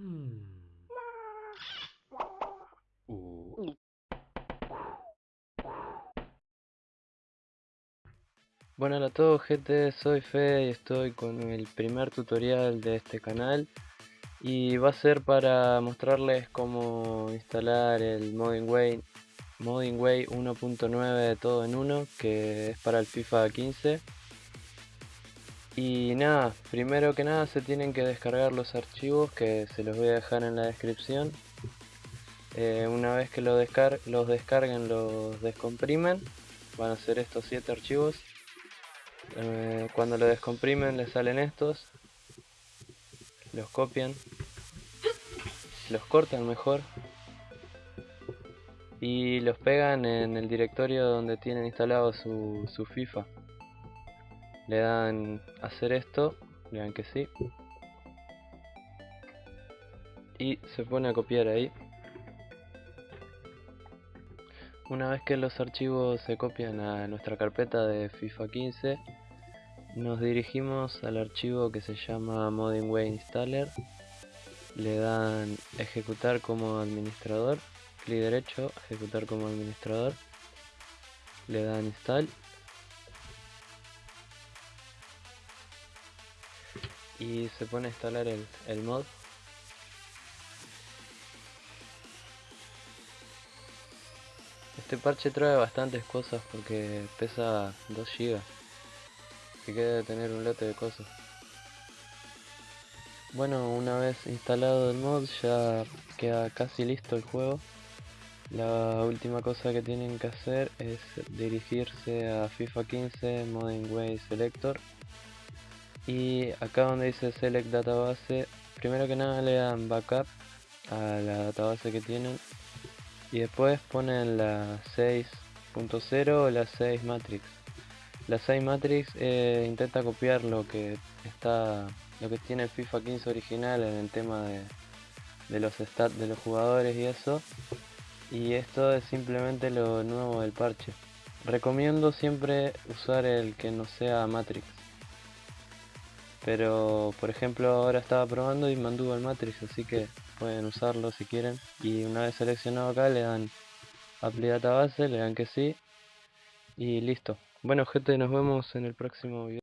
Hmm. Bueno, a todos gente, soy Fe y estoy con el primer tutorial de este canal. Y va a ser para mostrarles cómo instalar el Moddingway Moddingway 1.9 todo en uno que es para el FIFA 15 y nada, primero que nada se tienen que descargar los archivos que se los voy a dejar en la descripción. Eh, una vez que los descarguen, los descomprimen. Van a ser estos 7 archivos. Eh, cuando lo descomprimen les salen estos. Los copian. Los cortan mejor. Y los pegan en el directorio donde tienen instalado su, su FIFA le dan hacer esto, le dan que sí. Y se pone a copiar ahí. Una vez que los archivos se copian a nuestra carpeta de FIFA 15 nos dirigimos al archivo que se llama Moddingway Installer. Le dan ejecutar como administrador clic derecho, ejecutar como administrador. Le dan install y se pone a instalar el, el mod. Este parche trae bastantes cosas porque pesa 2 GB que queda tener un lote de cosas. Bueno una vez instalado el mod ya queda casi listo el juego. La última cosa que tienen que hacer es dirigirse a FIFA 15 Modern Way Selector y acá donde dice select database primero que nada le dan backup a la database que tienen. Y después ponen la 6.0 o la 6 matrix. La 6 matrix eh, intenta copiar lo que está lo que tiene FIFA 15 original en el tema de, de los stats de los jugadores y eso. Y esto es simplemente lo nuevo del parche. Recomiendo siempre usar el que no sea matrix pero por ejemplo ahora estaba probando y mantuvo el matrix así que pueden usarlo si quieren. Y una vez seleccionado acá le dan apply database le dan que sí y listo. Bueno gente nos vemos en el próximo video